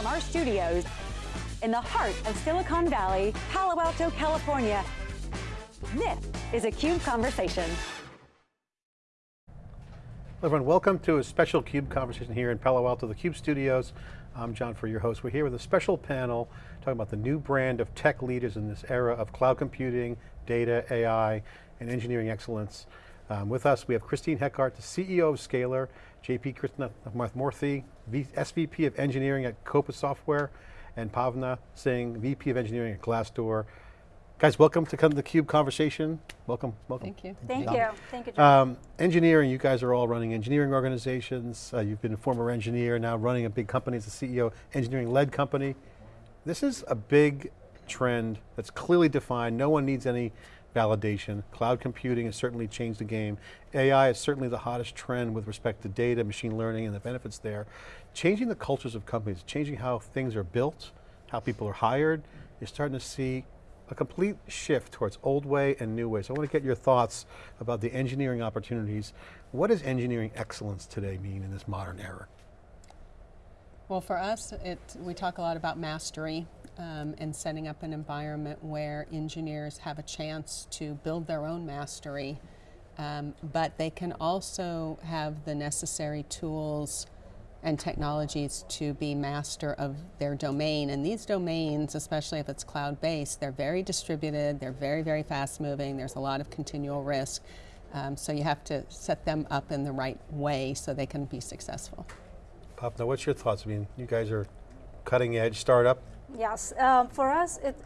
from our studios in the heart of Silicon Valley, Palo Alto, California. This is a CUBE Conversation. Hello everyone, welcome to a special CUBE conversation here in Palo Alto, the CUBE studios. I'm John Furrier, your host. We're here with a special panel talking about the new brand of tech leaders in this era of cloud computing, data, AI, and engineering excellence. Um, with us, we have Christine Heckart, the CEO of Scalyr, JP Krishnamurthy, SVP of Engineering at Coupa Software, and Pavna Singh, VP of Engineering at Glassdoor. Guys, welcome to come to the CUBE conversation. Welcome, welcome. Thank you. Thank you, thank you, John. Um, engineering, you guys are all running engineering organizations. Uh, you've been a former engineer, now running a big company as a CEO, engineering-led company. This is a big trend that's clearly defined. No one needs any validation. Cloud computing has certainly changed the game. AI is certainly the hottest trend with respect to data, machine learning, and the benefits there. Changing the cultures of companies, changing how things are built, how people are hired, you're starting to see a complete shift towards old way and new ways. So I want to get your thoughts about the engineering opportunities. What does engineering excellence today mean in this modern era? Well, for us, it, we talk a lot about mastery um, and setting up an environment where engineers have a chance to build their own mastery, um, but they can also have the necessary tools and technologies to be master of their domain. And these domains, especially if it's cloud-based, they're very distributed, they're very, very fast-moving, there's a lot of continual risk. Um, so you have to set them up in the right way so they can be successful. Pavna, what's your thoughts? I mean, you guys are cutting edge startup. Yes, um, for us, it,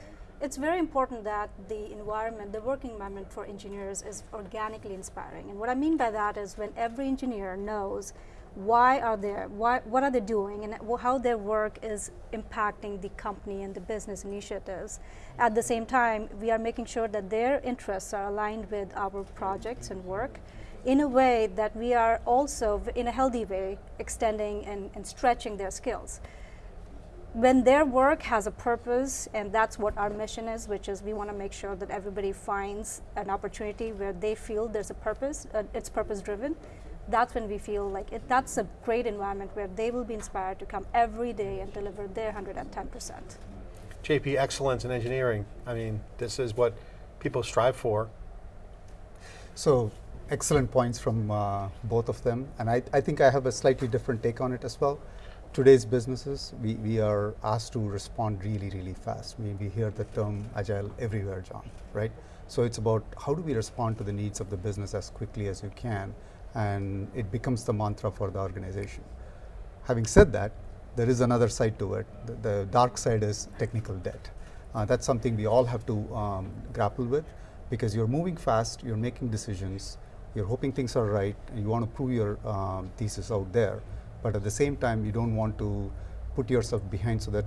it's very important that the environment, the working environment for engineers is organically inspiring. And what I mean by that is when every engineer knows why are they, why, what are they doing and how their work is impacting the company and the business initiatives. At the same time, we are making sure that their interests are aligned with our projects and work in a way that we are also, in a healthy way, extending and, and stretching their skills. When their work has a purpose, and that's what our mission is, which is we want to make sure that everybody finds an opportunity where they feel there's a purpose, uh, it's purpose driven, that's when we feel like it, that's a great environment where they will be inspired to come every day and deliver their 110%. JP, excellence in engineering. I mean, this is what people strive for. So excellent points from uh, both of them. And I, I think I have a slightly different take on it as well. Today's businesses, we, we are asked to respond really, really fast. We, we hear the term agile everywhere, John, right? So it's about how do we respond to the needs of the business as quickly as you can, and it becomes the mantra for the organization. Having said that, there is another side to it. The, the dark side is technical debt. Uh, that's something we all have to um, grapple with because you're moving fast, you're making decisions, you're hoping things are right, and you want to prove your um, thesis out there, but at the same time, you don't want to put yourself behind so that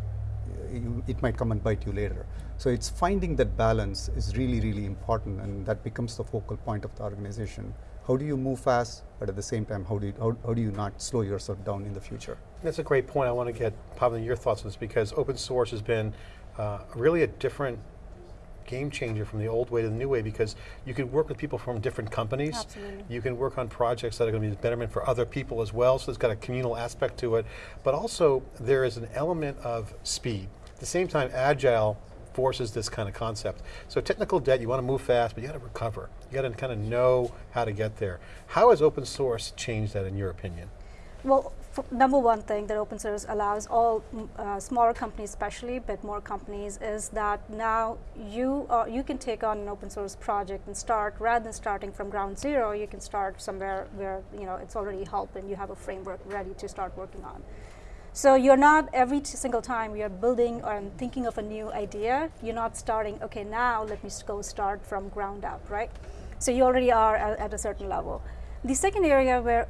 you, it might come and bite you later. So it's finding that balance is really, really important, and that becomes the focal point of the organization. How do you move fast, but at the same time, how do you, how, how do you not slow yourself down in the future? That's a great point. I want to get, Pavna, your thoughts on this, because open source has been uh, really a different game changer from the old way to the new way because you can work with people from different companies. Absolutely. You can work on projects that are going to be betterment for other people as well, so it's got a communal aspect to it. But also, there is an element of speed. At the same time, agile forces this kind of concept. So technical debt, you want to move fast, but you got to recover. You got to kind of know how to get there. How has open source changed that in your opinion? Well, number one thing that open source allows all mm, uh, smaller companies especially, but more companies, is that now you, are, you can take on an open source project and start, rather than starting from ground zero, you can start somewhere where you know, it's already helped and you have a framework ready to start working on. So you're not, every single time you're building or thinking of a new idea, you're not starting, okay, now let me go start from ground up, right? So you already are at, at a certain level. The second area where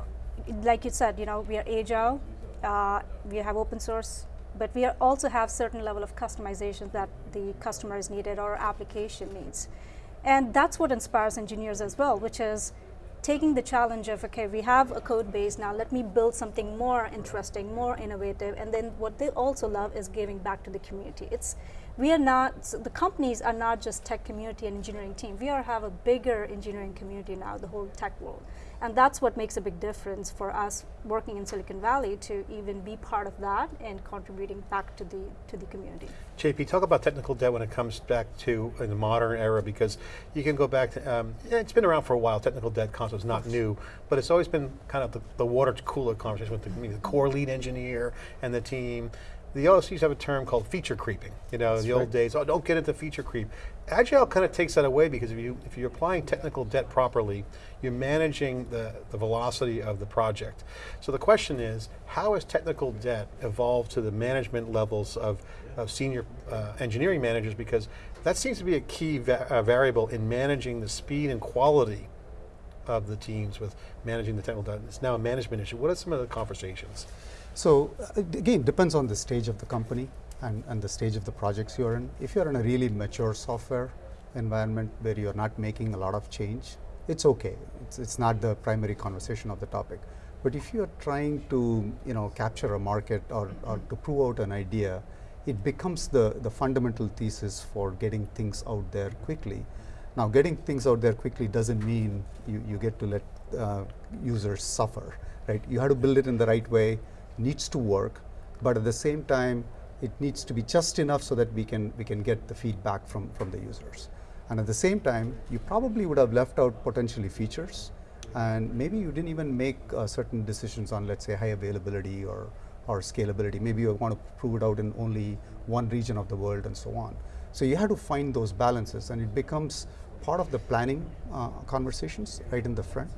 like you said, you know, we are agile, uh, we have open source, but we also have certain level of customization that the customer is needed or application needs. And that's what inspires engineers as well, which is taking the challenge of, okay, we have a code base now, let me build something more interesting, more innovative, and then what they also love is giving back to the community. It's, we are not, so the companies are not just tech community and engineering team, we are have a bigger engineering community now, the whole tech world. And that's what makes a big difference for us working in Silicon Valley to even be part of that and contributing back to the, to the community. JP, talk about technical debt when it comes back to in the modern era because you can go back to, um, yeah, it's been around for a while, technical debt concept is not new, but it's always been kind of the, the water cooler conversation with the, the core lead engineer and the team. The also used to have a term called feature creeping. You know, the old days, oh, don't get into feature creep. Agile kind of takes that away because if, you, if you're applying technical debt properly, you're managing the, the velocity of the project. So the question is, how has technical debt evolved to the management levels of, of senior uh, engineering managers because that seems to be a key va uh, variable in managing the speed and quality of the teams with managing the technical debt. It's now a management issue. What are some of the conversations? So uh, again, depends on the stage of the company and, and the stage of the projects you're in. If you're in a really mature software environment where you're not making a lot of change, it's okay. It's, it's not the primary conversation of the topic. But if you're trying to you know, capture a market or, or to prove out an idea, it becomes the, the fundamental thesis for getting things out there quickly. Now getting things out there quickly doesn't mean you, you get to let uh, users suffer, right? You have to build it in the right way, needs to work, but at the same time, it needs to be just enough so that we can, we can get the feedback from, from the users. And at the same time, you probably would have left out potentially features, and maybe you didn't even make uh, certain decisions on, let's say, high availability or, or scalability. Maybe you want to prove it out in only one region of the world and so on. So you have to find those balances, and it becomes part of the planning uh, conversations right in the front.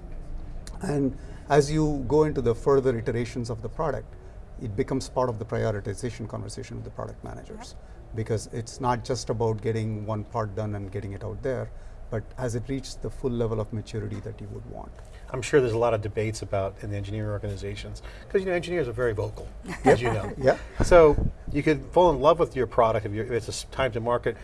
And as you go into the further iterations of the product, it becomes part of the prioritization conversation with the product managers. Because it's not just about getting one part done and getting it out there, but as it reaches the full level of maturity that you would want? I'm sure there's a lot of debates about in the engineering organizations, because you know engineers are very vocal, as you know. Yeah. So you could fall in love with your product if, if it's a time to market,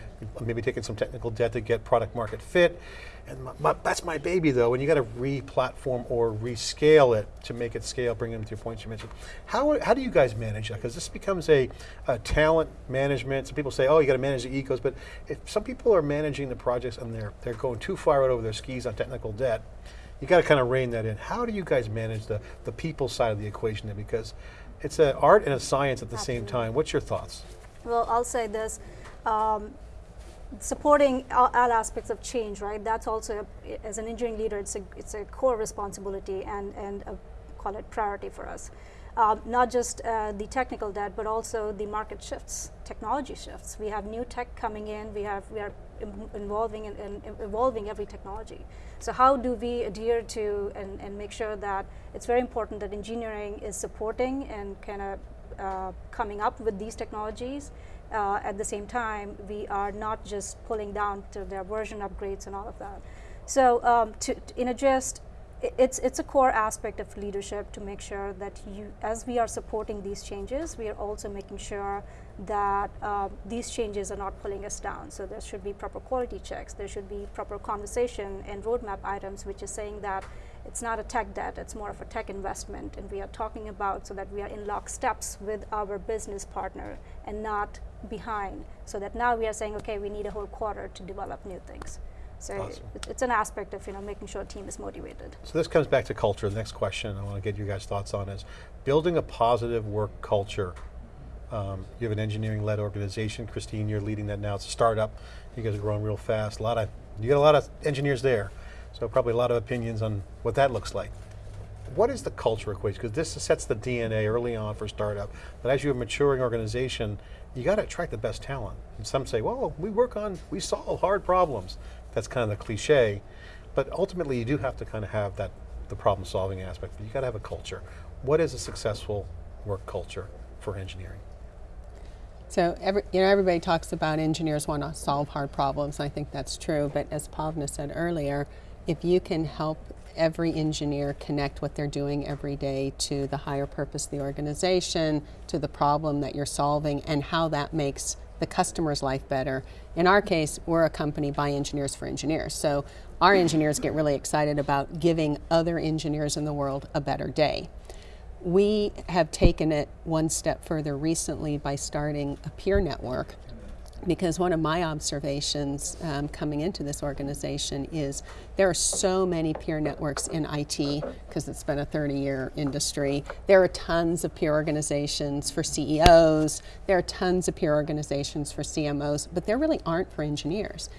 maybe taking some technical debt to get product market fit, and my, my, that's my baby though, and you got to re-platform or rescale it to make it scale, bring them to your points you mentioned. How, how do you guys manage that? Because this becomes a, a, talent management. Some people say, oh, you got to manage the ecos, but if some people are managing the projects and they're, they're going too far out over their skis on technical debt, you got to kind of rein that in. How do you guys manage the, the people side of the equation there? Because it's an art and a science at the Absolutely. same time. What's your thoughts? Well, I'll say this. Um, supporting all, all, aspects of change, right? That's also, as an engineering leader, it's a, it's a core responsibility and, and a, call it priority for us. Um, not just uh, the technical debt, but also the market shifts, technology shifts. We have new tech coming in. We have we are involving and, and evolving every technology. So how do we adhere to and, and make sure that it's very important that engineering is supporting and kind of uh, coming up with these technologies. Uh, at the same time, we are not just pulling down to their version upgrades and all of that. So um, to, to, in a gist, it's it's a core aspect of leadership to make sure that you, as we are supporting these changes, we are also making sure that uh, these changes are not pulling us down. So there should be proper quality checks. There should be proper conversation and roadmap items, which is saying that it's not a tech debt, it's more of a tech investment. And we are talking about so that we are in locksteps with our business partner and not behind. So that now we are saying, okay, we need a whole quarter to develop new things. So awesome. it's an aspect of you know making sure a team is motivated. So this comes back to culture. The next question I want to get you guys' thoughts on is building a positive work culture um, you have an engineering-led organization. Christine, you're leading that now. It's a startup. You guys are growing real fast. A lot of, you got a lot of engineers there. So probably a lot of opinions on what that looks like. What is the culture equation? Because this sets the DNA early on for startup. But as you're a maturing organization, you got to attract the best talent. And some say, well, we work on, we solve hard problems. That's kind of the cliche. But ultimately, you do have to kind of have that, the problem solving aspect. But you got to have a culture. What is a successful work culture for engineering? So every, you know, everybody talks about engineers want to solve hard problems. I think that's true. But as Pavna said earlier, if you can help every engineer connect what they're doing every day to the higher purpose of the organization, to the problem that you're solving, and how that makes the customer's life better. In our case, we're a company by engineers for engineers. So our engineers get really excited about giving other engineers in the world a better day. We have taken it one step further recently by starting a peer network because one of my observations um, coming into this organization is there are so many peer networks in IT because it's been a 30 year industry. There are tons of peer organizations for CEOs, there are tons of peer organizations for CMOs, but there really aren't for engineers.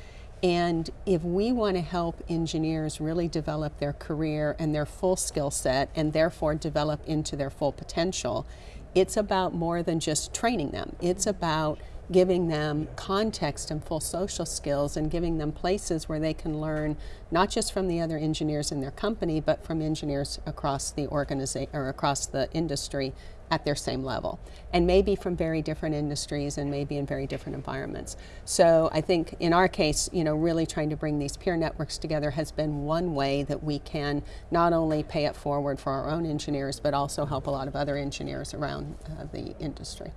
And if we want to help engineers really develop their career and their full skill set and therefore develop into their full potential, it's about more than just training them. It's about giving them context and full social skills and giving them places where they can learn not just from the other engineers in their company but from engineers across the organization or across the industry at their same level. And maybe from very different industries and maybe in very different environments. So i think in our case you know really trying to bring these peer networks together has been one way that we can not only pay it forward for our own engineers but also help a lot of other engineers around uh, the industry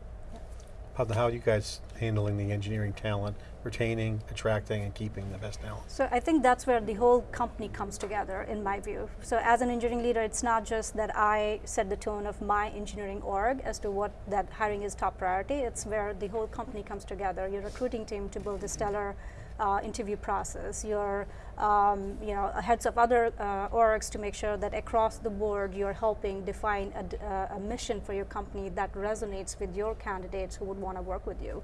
How, are you guys handling the engineering talent, retaining, attracting, and keeping the best talent? So I think that's where the whole company comes together, in my view. So as an engineering leader, it's not just that I set the tone of my engineering org as to what that hiring is top priority. It's where the whole company comes together. Your recruiting team to build a stellar uh, interview process, your um, you know heads of other uh, orgs to make sure that across the board you're helping define a, uh, a mission for your company that resonates with your candidates who would want to work with you.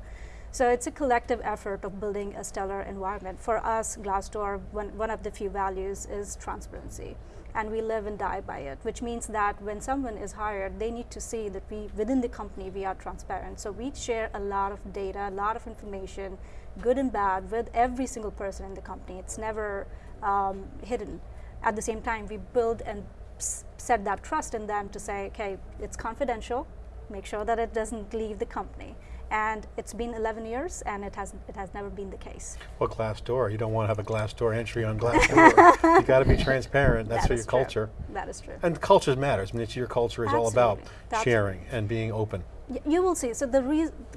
So it's a collective effort of building a stellar environment. For us, Glassdoor, one, one of the few values is transparency. And we live and die by it, which means that when someone is hired, they need to see that we, within the company, we are transparent. So we share a lot of data, a lot of information, good and bad, with every single person in the company. It's never um, hidden. At the same time, we build and set that trust in them to say, okay, it's confidential, make sure that it doesn't leave the company. And it's been 11 years, and it has it has never been the case. Well, glass door. You don't want to have a glass door entry on glass door. you got to be transparent. That's That for your true. culture. That is true. And culture matters. I mean, it's your culture is all about That's- sharing and being open. You will see. So the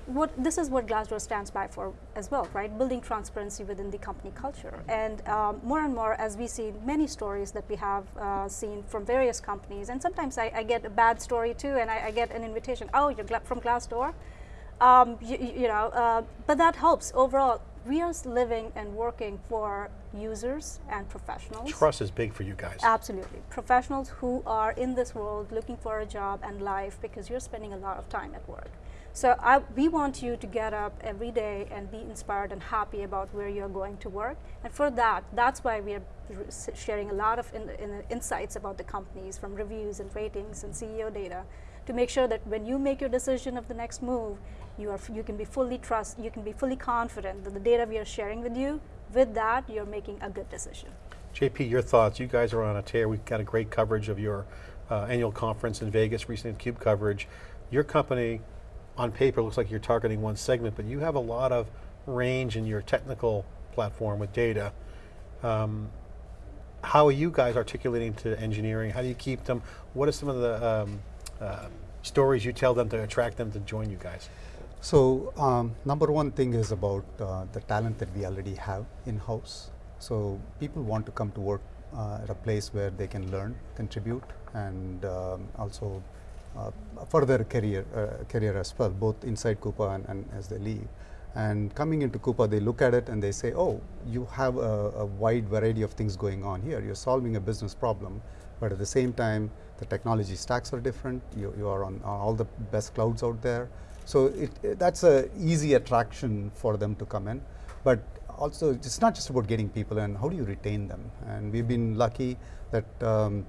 what this is what Glassdoor stands by for as well, right? Building transparency within the company culture, and um, more and more as we see many stories that we have uh, seen from various companies, and sometimes I, I get a bad story too, and I, I get an invitation. Oh, you're from Glassdoor, um, you, you know, uh, but that helps overall. We are living and working for users and professionals. Trust is big for you guys. Absolutely. Professionals who are in this world looking for a job and life because you're spending a lot of time at work. So I, we want you to get up every day and be inspired and happy about where you're going to work. And for that, that's why we are sharing a lot of in, in insights about the companies from reviews and ratings and CEO data to make sure that when you make your decision of the next move, you, are, you can be fully trust, you can be fully confident that the data we are sharing with you, with that, you're making a good decision. JP, your thoughts. You guys are on a tear. We've got a great coverage of your uh, annual conference in Vegas, recent CUBE coverage. Your company, on paper, looks like you're targeting one segment, but you have a lot of range in your technical platform with data. Um, how are you guys articulating to engineering? How do you keep them? What are some of the um, uh, stories you tell them to attract them to join you guys? So um, number one thing is about uh, the talent that we already have in-house. So people want to come to work uh, at a place where they can learn, contribute, and um, also uh, further career uh, career as well, both inside Coupa and, and as they leave. And coming into Coupa, they look at it and they say, "Oh, you have a, a wide variety of things going on here. You're solving a business problem, but at the same time, the technology stacks are different. You, you are on, on all the best clouds out there." So it, that's an easy attraction for them to come in. But also, it's not just about getting people in. How do you retain them? And we've been lucky that um,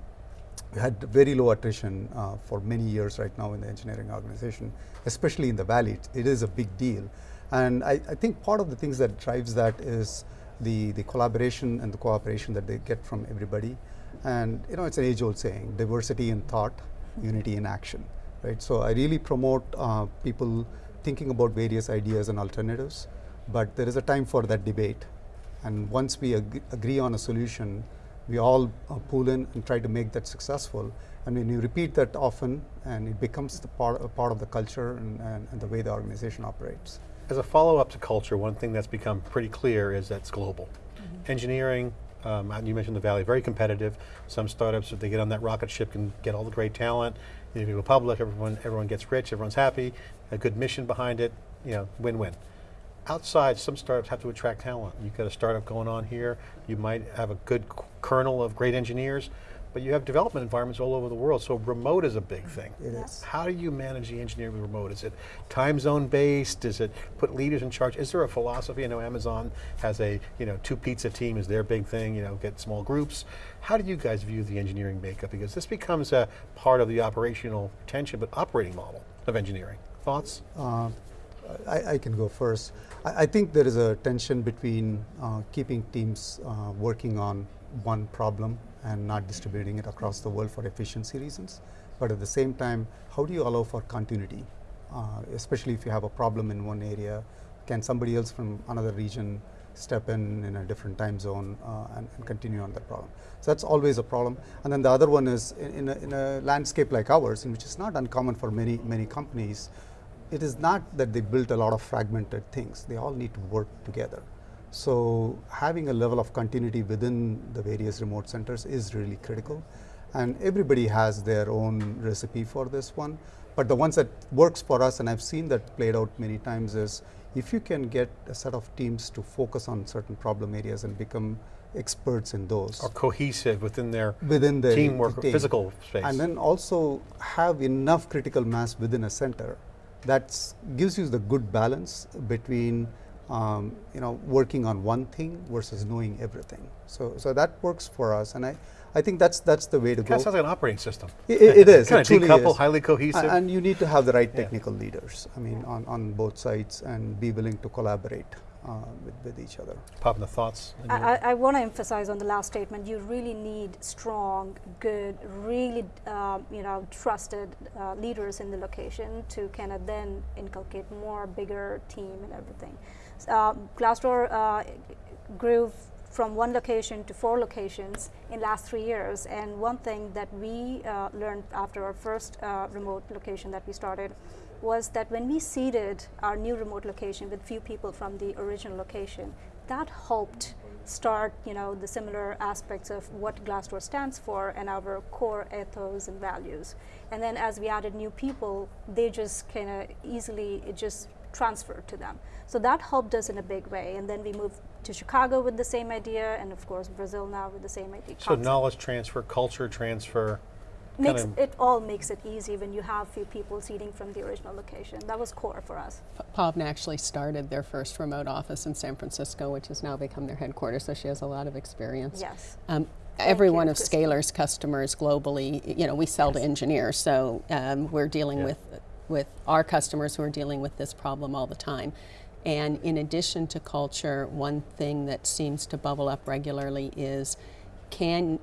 we had very low attrition uh, for many years right now in the engineering organization, especially in the valley. It, it is a big deal, and I, I think part of the things that drives that is the the collaboration and the cooperation that they get from everybody. And you know, it's an age-old saying: diversity in thought, unity in action. Right. So I really promote uh, people thinking about various ideas and alternatives, but there is a time for that debate. And once we ag- agree on a solution, we all uh, pool in and try to make that successful. And when you repeat that often, and it becomes the part, a part of the culture and, and, and the way the organization operates. As a follow-up to culture, one thing that's become pretty clear is that it's global. Engineering, um, you mentioned the Valley, very competitive. Some startups, if they get on that rocket ship, can get all the great talent. You go public, everyone, everyone gets rich, everyone's happy, a good mission behind it, you know, win-win. outside, some startups have to attract talent. You've got a startup going on here, you might have a good kernel of great engineers, but you have development environments all over the world, so remote is a big thing. It is. How do you manage the engineering remote? Is it time zone based? Is it put leaders in charge? Is there a philosophy? I know Amazon has a, you know, two pizza team is their big thing, you know, get small groups. How do you guys view the engineering makeup? Because this becomes a part of the operational tension, but operating model of engineering. Thoughts? Uh, I, I can go first. I, I think there is a tension between uh, keeping teams uh, working on one problem and not distributing it across the world for efficiency reasons. But at the same time, how do you allow for continuity? Uh, especially if you have a problem in one area, can somebody else from another region step in in a different time zone uh, and, and continue on that problem? So that's always a problem. And then the other one is in, in, a, in a landscape like ours, in which is not uncommon for many many companies, it is not that they built a lot of fragmented things. They all need to work together. So having a level of continuity within the various remote centers is really critical. And everybody has their own recipe for this one. But the ones that works for us, and I've seen that played out many times, is if you can get a set of teams to focus on certain problem areas and become experts in those Or cohesive within their within the teamwork team. physical space? and then also have enough critical mass within a center that gives you the good balance between um, you know working on one thing versus knowing everything so so that works for us and i i think that's that's the way to Kind go of sounds like an operating system. it, it- it is Kind it of truly decoupled, is. highly cohesive. A- and you need to have the right Yeah. technical leaders i mean on, on both sides and be willing to collaborate uh, with, with each other Pavna the thoughts. I, I, I want to emphasize on the last statement. You really need strong, good, really, um, you know, trusted uh, leaders in the location to kind of then inculcate more bigger team and everything. Uh, Glassdoor uh, grew from one location to four locations in last three years. And one thing that we uh, learned after our first uh, remote location that we started was that when we seeded our new remote location with few people from the original location, that helped start, you know, the similar aspects of what Glassdoor stands for and our core ethos and values. And then as we added new people, they just kind of easily, it just transferred to them. So that helped us in a big way. And then we moved to Chicago with the same idea, and of course Brazil now with the same idea. so concept. knowledge transfer, culture transfer. makes it all makes it easy when you have few people seating from the original location. That was core for us. P- Pavna actually started their first remote office in San Francisco, which has now become their headquarters, so she has a lot of experience. Yes. Um, every you, one of Christine. Scalyr's customers globally, you know, we sell to engineers, so um, we're dealing Yeah. with with our customers who are dealing with this problem all the time. And in addition to culture, one thing that seems to bubble up regularly is can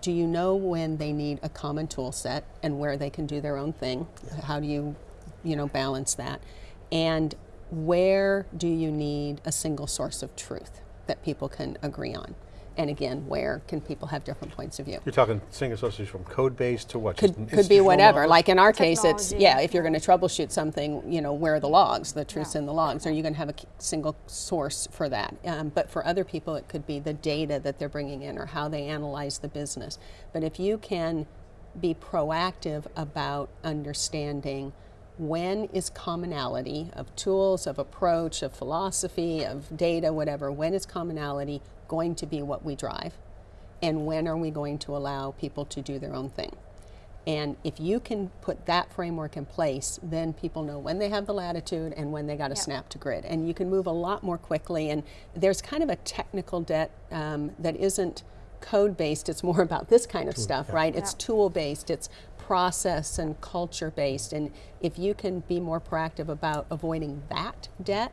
do you know when they need a common tool set and where they can do their own thing? How do you you know balance that? And where do you need a single source of truth that people can agree on? And again, where can people have different points of view? You're talking single sources from code base to what? Could, could be whatever. knowledge? Like in our case, it's yeah. If you're going to troubleshoot something, you know, where are the logs? The truth's Yeah. in the logs. Are you going to have a single source for that? Um, but for other people, it could be the data that they're bringing in or how they analyze the business. But if you can be proactive about understanding when is commonality of tools, of approach, of philosophy, of data, whatever, when is commonality going to be what we drive? And when are we going to allow people to do their own thing? And if you can put that framework in place, then people know when they have the latitude and when they got to Yeah. snap to grid. And you can move a lot more quickly. And there's kind of a technical debt um, that isn't code based, it's more about this kind of stuff, right? It's tool based, it's process and culture based. And if you can be more proactive about avoiding that debt,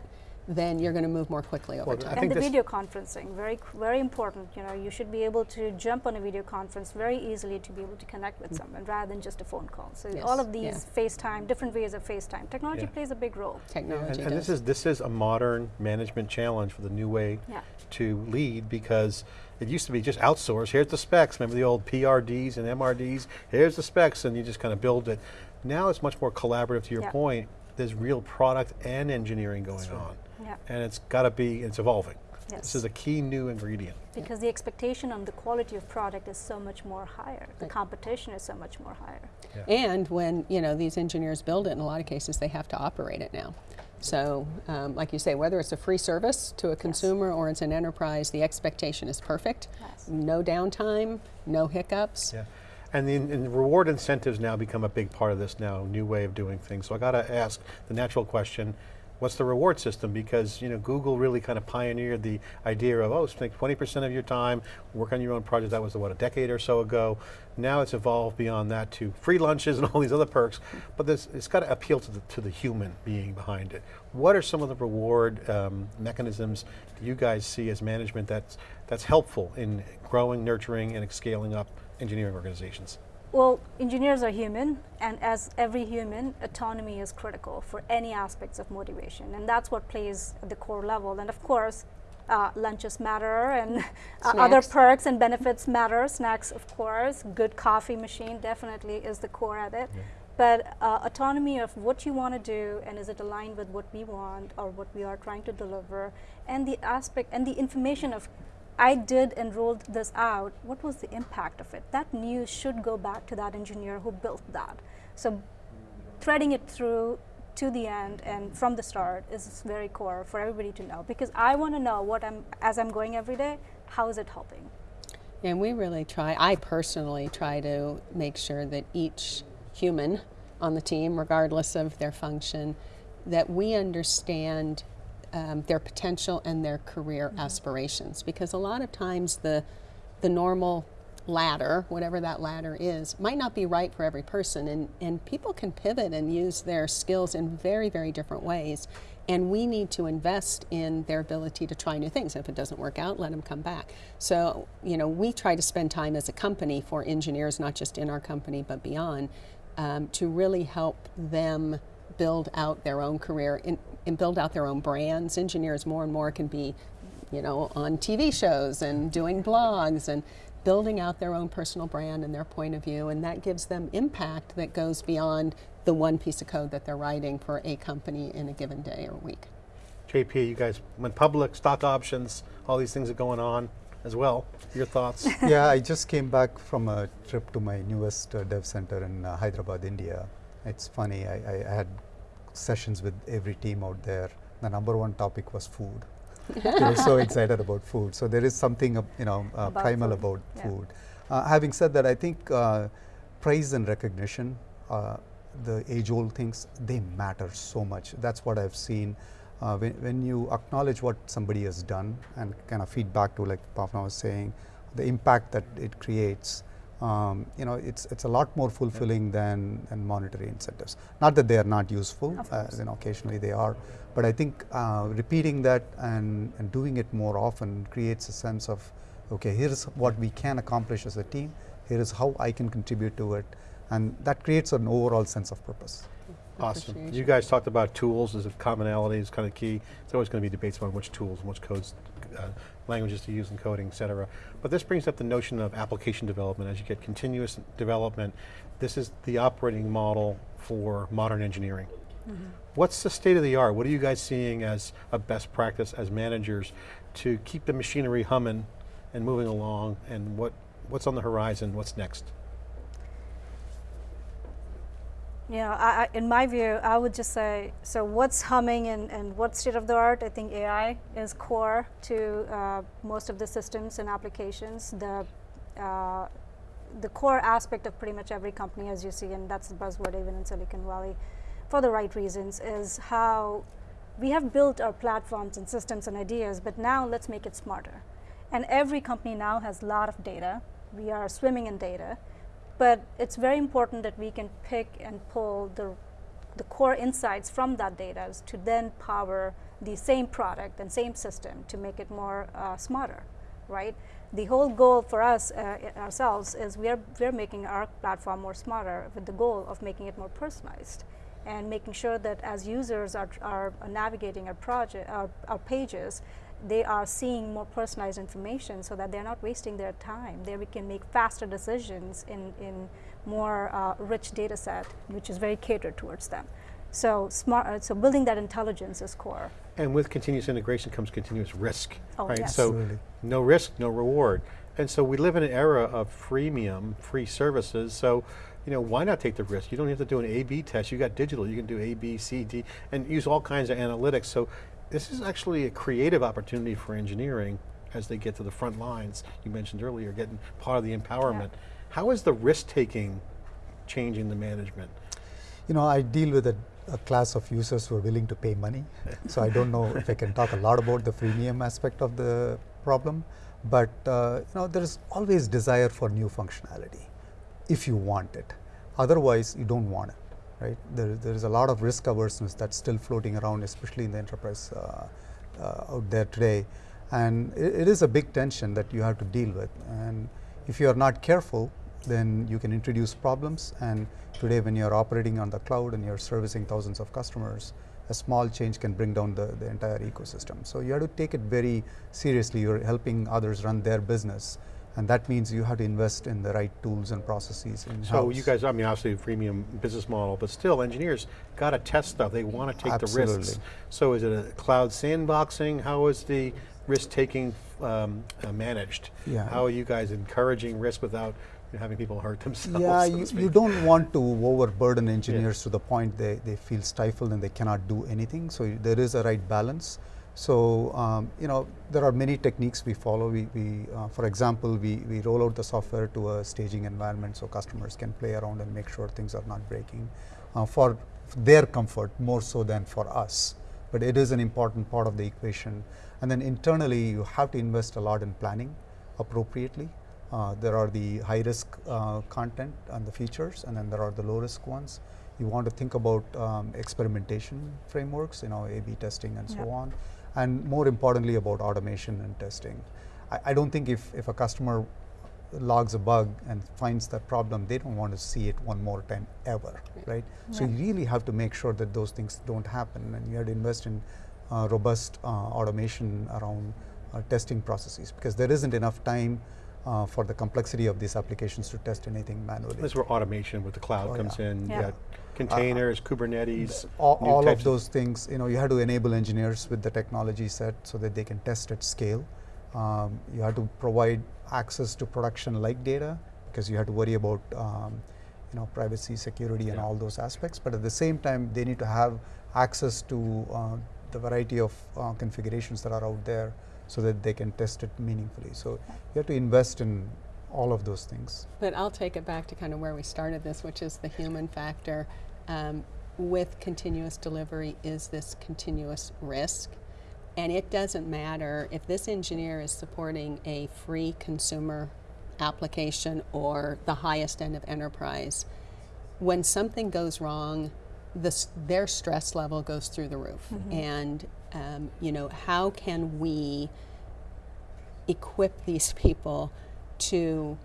then you're going to move more quickly over Well, time. And the video conferencing, very very important. You know, you should be able to jump on a video conference very easily to be able to connect with mm-hmm. someone rather than just a phone call. So Yes, all of yeah. these FaceTime, different ways of FaceTime, technology Yeah. plays a big role. Technology And, and does. this is this is a modern management challenge for the new way Yeah. to lead because it used to be just outsource. Here's the specs. Remember the old PRDs and MRDs? Here's the specs, and you just kind of build it. Now it's much more collaborative. To your Yeah. point, there's real product and engineering going on, Yeah. and it's got to be. It's evolving. This is a key new ingredient. Because the expectation on the quality of product is so much more higher. The competition is so much more higher. And when you know these engineers build it, in a lot of cases they have to operate it now. So, um, like you say, whether it's a free service to a consumer or it's an enterprise, the expectation is perfect. Yes. No downtime, no hiccups. Yeah. And the and the reward incentives now become a big part of this now, new way of doing things. So I got to ask the natural question, what's the reward system? Because you know, Google really kind of pioneered the idea of, oh, spend 20% of your time, work on your own project. That was, what, a decade or so ago. Now it's evolved beyond that to free lunches and all these other perks, but this, it's got to appeal to the, to the human being behind it. What are some of the reward um, mechanisms you guys see as management that's, that's helpful in growing, nurturing, and scaling up engineering organizations? Well, engineers are human, and as every human, autonomy is critical for any aspects of motivation, and that's what plays at the core level. And of course, uh, lunches matter, and uh, other perks and benefits matter. Snacks, of course. Good coffee machine definitely is the core of it. But uh, autonomy of what you want to do, and is it aligned with what we want or what we are trying to deliver, and the aspect and the information of I did and rolled this out. What was the impact of it? That news should go back to that engineer who built that. So, threading it through to the end and from the start is very core for everybody to know because I want to know what I'm as I'm going every day. How is it helping? And we really try, I personally try to make sure that each human on the team, regardless of their function, that we understand um, their potential and their career aspirations. Because a lot of times the, the normal ladder, whatever that ladder is, might not be right for every person. And, and people can pivot and use their skills in very, very different ways. And we need to invest in their ability to try new things. If it doesn't work out, let them come back. So, you know, we try to spend time as a company for engineers, not just in our company, but beyond, um, to really help them build out their own career and, and build out their own brands. Engineers more and more can be, you know, on TV shows and doing blogs and building out their own personal brand and their point of view, and that gives them impact that goes beyond the one piece of code that they're writing for a company in a given day or week. JP, you guys went public, stock options, all these things are going on as well. Your thoughts? yeah, I just came back from a trip to my newest uh, dev center in uh, Hyderabad, India. It's funny, I, I had sessions with every team out there. The number one topic was food. they were so excited about food. So there is something, uh, you know, uh, About primal food, about yeah. food. Uh, having said that, I think uh, praise and recognition, uh, the age-old things, they matter so much. That's what I've seen. Uh, when, when you acknowledge what somebody has done and kind of feedback to, like Bhavna was saying, the impact that it creates, um, you know, it's it's a lot more fulfilling than, than monetary incentives. Not that they are not useful, Of uh, you know, occasionally they are, but I think uh, repeating that and, and doing it more often creates a sense of, okay, here's what we can accomplish as a team, here is how I can contribute to it, and that creates an overall sense of purpose. Awesome. You guys talked about tools as a commonality is kind of key. There's always going to be debates about which tools and which codes, uh, languages to use in coding, et cetera. But this brings up the notion of application development. As you get continuous development, this is the operating model for modern engineering. What's the state of the art? What are you guys seeing as a best practice as managers to keep the machinery humming and moving along and what, what's on the horizon, what's next? Yeah, I, I, in my view, I would just say so. What's humming and, and what's state of the art? I think AI is core to uh, most of the systems and applications. The uh, the core aspect of pretty much every company, as you see, and that's the buzzword even in Silicon Valley, for the right reasons, is how we have built our platforms and systems and ideas, but now let's make it smarter. And every company now has a lot of data. We are swimming in data but it's very important that we can pick and pull the, the core insights from that data to then power the same product and same system to make it more uh, smarter, right? The whole goal for us uh, ourselves is we are we're making our platform more smarter with the goal of making it more personalized and making sure that as users are, are navigating our project, our, our pages, they are seeing more personalized information so that they're not wasting their time. There we can make faster decisions in, in more uh, rich data set, which is very catered towards them. So smart, uh, so building that intelligence is core. And with continuous integration comes continuous risk, Oh, right? yes. So Absolutely. no risk, no reward. And so we live in an era of freemium, free services. So you know, why not take the risk? You don't have to do an A-B test, you got digital, you can do A, B, C, D, and use all kinds of analytics. So this is actually a creative opportunity for engineering as they get to the front lines. You mentioned earlier, getting part of the empowerment. How is the risk-taking changing the management? You know, I deal with a, a class of users who are willing to pay money. so I don't know if I can talk a lot about the freemium aspect of the problem, but uh, you know, there is always desire for new functionality if you want it. Otherwise, you don't want it, right? There, there is a lot of risk averseness that's still floating around, especially in the enterprise uh, uh, out there today. And it, it is a big tension that you have to deal with. And if you are not careful, then you can introduce problems. And today, when you're operating on the cloud and you're servicing thousands of customers, a small change can bring down the, the entire ecosystem. So you have to take it very seriously. You're helping others run their business. And that means you have to invest in the right tools and processes in So you guys, I mean, obviously a freemium business model, but still engineers got to test stuff. They want to take the risks. So is it a cloud sandboxing? How is the risk-taking um, uh, managed? Yeah. How are you guys encouraging risk without having people hurt themselves? Yeah, so you, you don't want to overburden engineers to the point they, they feel stifled and they cannot do anything. So there is a right balance. So um, you know there are many techniques we follow. We, we uh, for example, we, we roll out the software to a staging environment so customers can play around and make sure things are not breaking uh, for their comfort more so than for us. But it is an important part of the equation. And then internally, you have to invest a lot in planning appropriately. Uh, there are the high risk uh, content and the features, and then there are the low risk ones. You want to think about um, experimentation frameworks, you know, A/B testing and so on, and more importantly about automation and testing. I, I don't think if, if a customer logs a bug and finds that problem, they don't want to see it one more time ever, right? So you really have to make sure that those things don't happen, and you have to invest in uh, robust uh, automation around uh, testing processes because there isn't enough time uh, for the complexity of these applications to test anything manually. This is where automation with the cloud Oh, comes yeah. in. Yeah. You containers, Kubernetes, all, all of those things, you know, you have to enable engineers with the technology set so that they can test at scale. Um, you have to provide access to production-like data because you have to worry about, um, you know, privacy, security, and Yeah. all those aspects. But at the same time, they need to have access to uh, the variety of uh, configurations that are out there so that they can test it meaningfully. So you have to invest in all of those things. But I'll take it back to kind of where we started this, which is the human factor. Um, with continuous delivery is this continuous risk. And it doesn't matter if this engineer is supporting a free consumer application or the highest end of enterprise. When something goes wrong, this, their stress level goes through the roof. And, um, you know, how can we equip these people to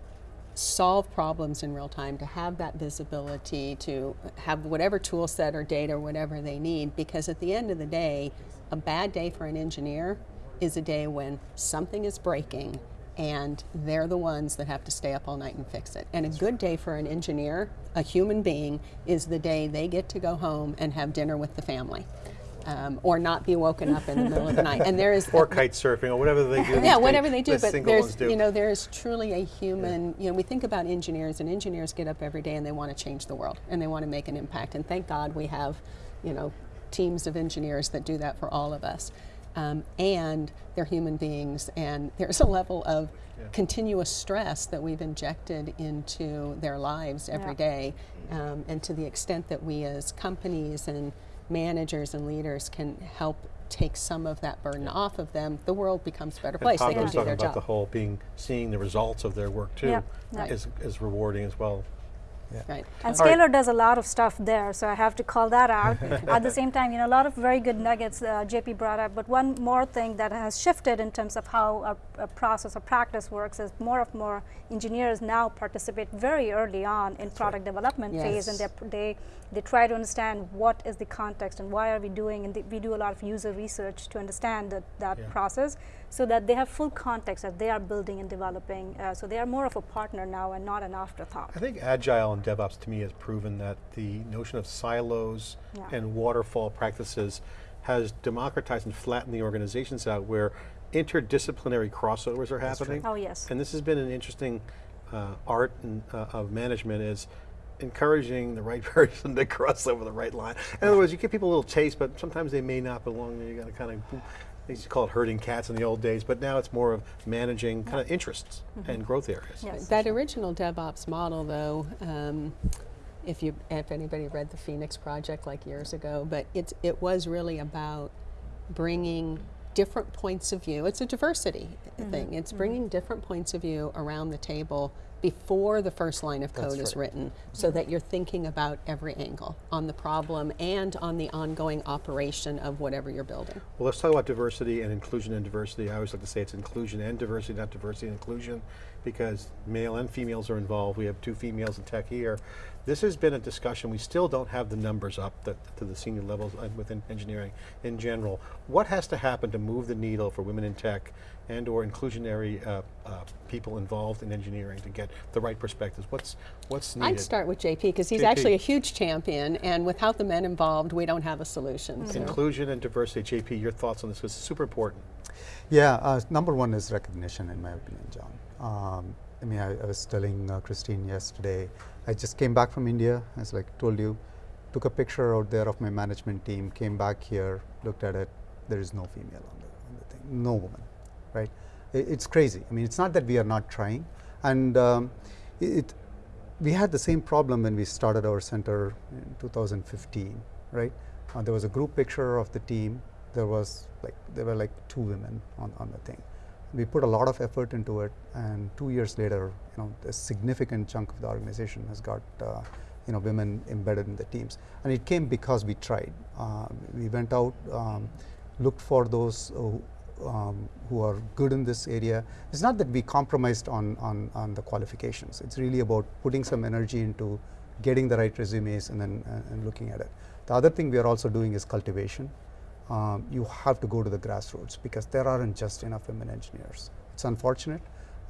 solve problems in real time, to have that visibility, to have whatever tool set or data or whatever they need. Because at the end of the day, a bad day for an engineer is a day when something is breaking and they're the ones that have to stay up all night and fix it. And a good day for an engineer, a human being, is the day they get to go home and have dinner with the family. Um, or not be woken up in the middle of the night. And there is or kite surfing or whatever they do. these yeah, days, whatever they do, the but there's do. you know there is truly a human. You know, we think about engineers, and engineers get up every day and they want to change the world and they want to make an impact. And thank God we have, you know, teams of engineers that do that for all of us. Um, and they're human beings, and there's a level of continuous stress that we've injected into their lives every Yeah. day. Um, and to the extent that we as companies and managers and leaders can help take some of that burden off of them, the world becomes a better And place. Pavna They can was do talking their about the whole being, seeing the results of their work too, Yeah, right. is, is rewarding as well. Right. And All right. Scalyr does a lot of stuff there, so I have to call that out. At the same time, you know, a lot of very good nuggets uh, JP brought up. But one more thing that has shifted in terms of how a, a process or practice works is more and more engineers now participate very early on in product development phase, and they're- they they try to understand what is the context and why are we doing, and th- we do a lot of user research to understand that that Yeah. process, so that they have full context that they are building and developing. Uh, so they are more of a partner now and not an afterthought. I think Agile and DevOps to me has proven that the notion of silos Yeah. and waterfall practices has democratized and flattened the organizations out where interdisciplinary crossovers are happening. Oh yes. And this has been an interesting uh, art and, uh, of management is encouraging the right person to cross over the right line. In other words, you give people a little taste, but sometimes they may not belong there. You got to kind of, they used to call it herding cats in the old days, but now it's more of managing kind of interests and mm-hmm. growth areas. Yes. That original DevOps model, though, um, if you if anybody read the Phoenix Project like years ago, but it's it was really about bringing different points of view. It's a diversity mm-hmm. thing. It's mm-hmm. bringing different points of view around the table before the first line of code is right. written, so that you're thinking about every angle on the problem and on the ongoing operation of whatever you're building. Well, let's talk about diversity and inclusion and diversity. I always like to say it's inclusion and diversity, not diversity and inclusion, because male and females are involved. We have two females in tech here. This has been a discussion. We still don't have the numbers up that, to the senior levels uh, within engineering in general. What has to happen to move the needle for women in tech and or inclusionary uh, uh, people involved in engineering to get the right perspectives? What's, what's needed? I'd start with JP because he's JP. actually a huge champion, and without the men involved, we don't have a solution. so. Inclusion and diversity. JP, your thoughts on this, because it's super important. Yeah, uh, number one is recognition, in my opinion, John. Um, I mean, I, I was telling uh, Christine yesterday, I just came back from India, as like told you, took a picture out there of my management team, came back here, looked at it, there is no female on the, on the thing, no woman, right? I- it's crazy. I mean, it's not that we are not trying, and um, it, we had the same problem when we started our center in 2015, right? Uh, there was a group picture of the team. There was like there were like two women on, on the thing. We put a lot of effort into it, and two years later, you know, a significant chunk of the organization has got uh, you know women embedded in the teams, and it came because we tried. Uh, we went out, um, looked for those who, um, who are good in this area. It's not that we compromised on, on, on the qualifications. It's really about putting some energy into getting the right resumes and then uh, and looking at it. The other thing we are also doing is cultivation. Um, you have to go to the grassroots because there aren't just enough women engineers. It's unfortunate.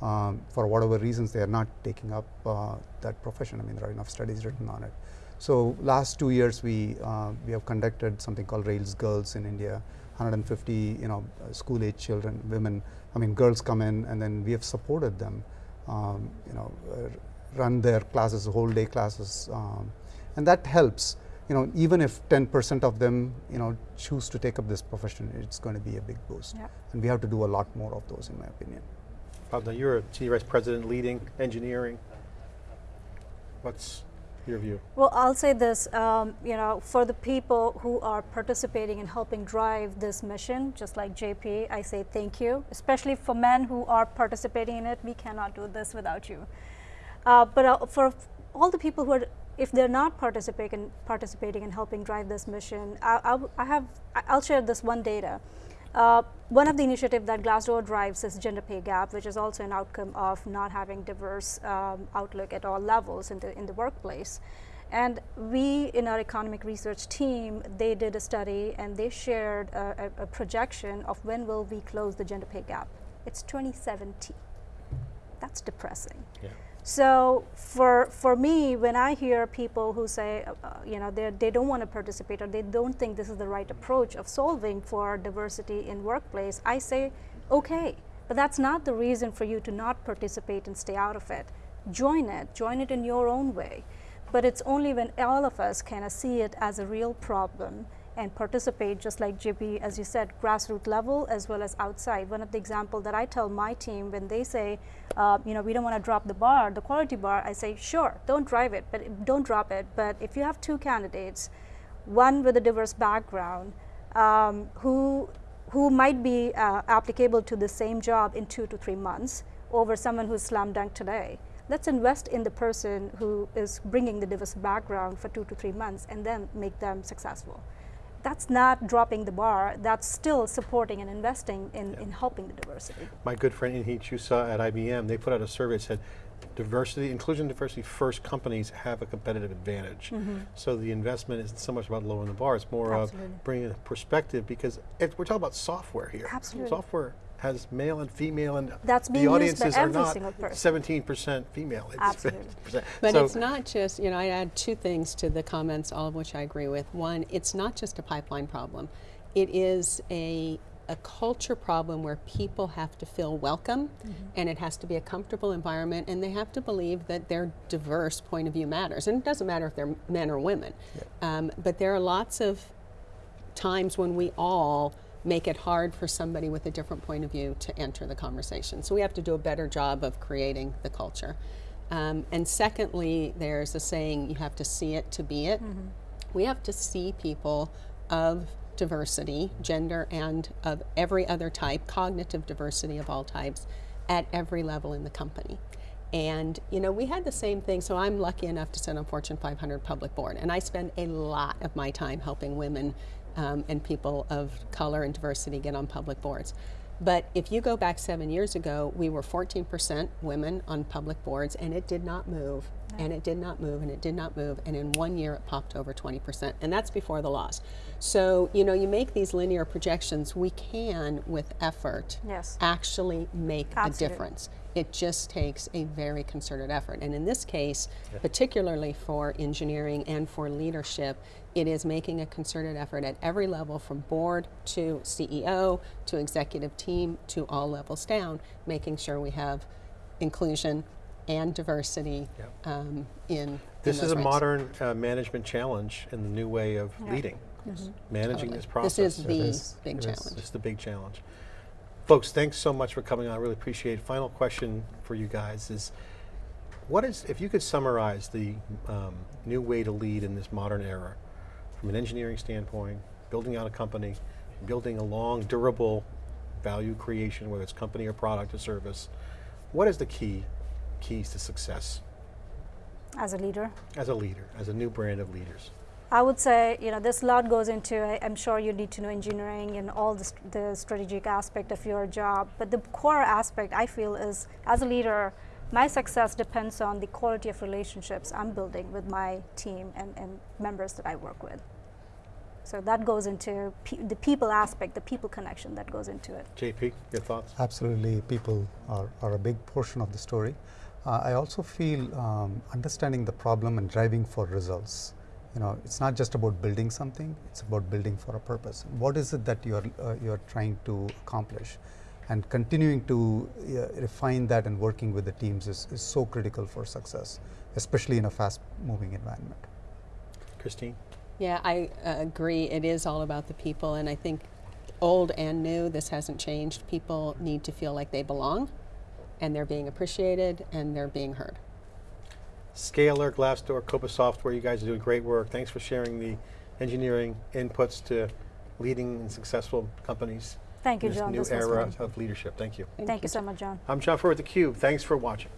Um, for whatever reasons, they are not taking up uh, that profession. I mean, there are enough studies written on it. So last two years, we uh, we have conducted something called Rails Girls in India. 150, you know, uh, school-age children, women. I mean, girls come in, and then we have supported them. Um, you know, uh, run their classes, whole-day classes, um, and that helps. You know, even if 10% of them, you know, choose to take up this profession, it's going to be a big boost. Yep. And we have to do a lot more of those, in my opinion. Bob, now you're a senior vice president leading engineering. What's your view? Well, I'll say this, um, you know, for the people who are participating and helping drive this mission, just like JP, I say thank you, especially for men who are participating in it. We cannot do this without you. Uh, but uh, for all the people who are, if they're not participating, participating in helping drive this mission, I, I I have, I'll share this one data. Uh, one of the initiatives that Glassdoor drives is gender pay gap, which is also an outcome of not having diverse um, outlook at all levels in the in the workplace. And we, in our economic research team, they did a study and they shared a, a, a projection of when will we close the gender pay gap. It's 2017. That's depressing. Yeah. So for for me, when I hear people who say, uh, uh, you know, they they don't want to participate or they don't think this is the right approach of solving for diversity in workplace, I say, okay, but that's not the reason for you to not participate and stay out of it. Join it, join it in your own way. But it's only when all of us kind of see it as a real problem and participate, just like JP, as you said, grassroots level as well as outside. One of the example that I tell my team when they say, uh, you know, we don't want to drop the bar, the quality bar, I say, sure, don't drive it, but don't drop it. But if you have two candidates, one with a diverse background, um, who who might be uh, applicable to the same job in two to three months over someone who's slam dunk today. Let's invest in the person who is bringing the diverse background for two to three months and then make them successful. That's not dropping the bar, that's still supporting and investing in, in helping the diversity. My good friend Inhi Cho Suh at IBM, they put out a survey that said diversity, inclusion, diversity first companies have a competitive advantage. Mm-hmm. So the investment isn't so much about lowering the bar, it's more Absolutely. of bringing a perspective because it, we're talking about software here. Absolutely. Software has male and female and That's the being used by audiences are not 17% female. It's Absolutely. But So- it's not just, you know, I add two things to the comments, all of which I agree with. One, it's not just a pipeline problem. It is a a culture problem where people have to feel welcome and it has to be a comfortable environment and they have to believe that their diverse point of view matters. And it doesn't matter if they're men or women. Um, but there are lots of times when we all make it hard for somebody with a different point of view to enter the conversation. So we have to do a better job of creating the culture. Um, and secondly, there's a saying you have to see it to be it. We have to see people of diversity, gender, and of every other type, cognitive diversity of all types, at every level in the company. And you know, we had the same thing. So I'm lucky enough to sit on Fortune 500 public board, and I spend a lot of my time helping women um, and people of color and diversity get on public boards. But if you go back seven years ago, we were 14% women on public boards, and it did not move, and it did not move, and it did not move, and in one year it popped over 20%, and that's before the laws. So you know, you make these linear projections. We can, with effort, Yes. actually make a difference. It just takes a very concerted effort. And in this case, particularly for engineering and for leadership, it is making a concerted effort at every level from board to CEO to executive team to all levels down, making sure we have inclusion and diversity Yep. um, in. in This those is a ranks. modern uh, management challenge in the new way of leading, managing Totally. this process. This is the is. big It is. challenge. It's the big challenge. Folks, thanks so much for coming on. I really appreciate it. Final question for you guys is, what is, if you could summarize the um, new way to lead in this modern era, from an engineering standpoint, building out a company, building a long, durable value creation, whether it's company or product or service, what is the key, keys to success As a leader, as a leader, as a new brand of leaders? I would say, you know, this lot goes into, I, I'm sure you need to know engineering and all the, st- the strategic aspect of your job. But the core aspect, I feel, is as a leader, my success depends on the quality of relationships I'm building with my team and, and members that I work with. So that goes into pe- the people aspect, the people connection that goes into it. JP, your thoughts? Absolutely, people are, are a big portion of the story. Uh, I also feel um, understanding the problem and driving for results. You know, it's not just about building something; it's about building for a purpose. What is it that you're uh, you're trying to accomplish, and continuing to uh, refine that and working with the teams is, is so critical for success, especially in a fast-moving environment. Christine? Yeah, I uh, agree. It is all about the people, and I think old and new, this hasn't changed. People need to feel like they belong, and they're being appreciated, and they're being heard. Scalyr, Glassdoor, Coupa Software, you guys are doing great work. Thanks for sharing the engineering inputs to leading and successful companies Thank you, in this John. new This was era of leadership. Thank you. Thank you so much, John. I'm John Furrier with theCUBE. Thanks for watching.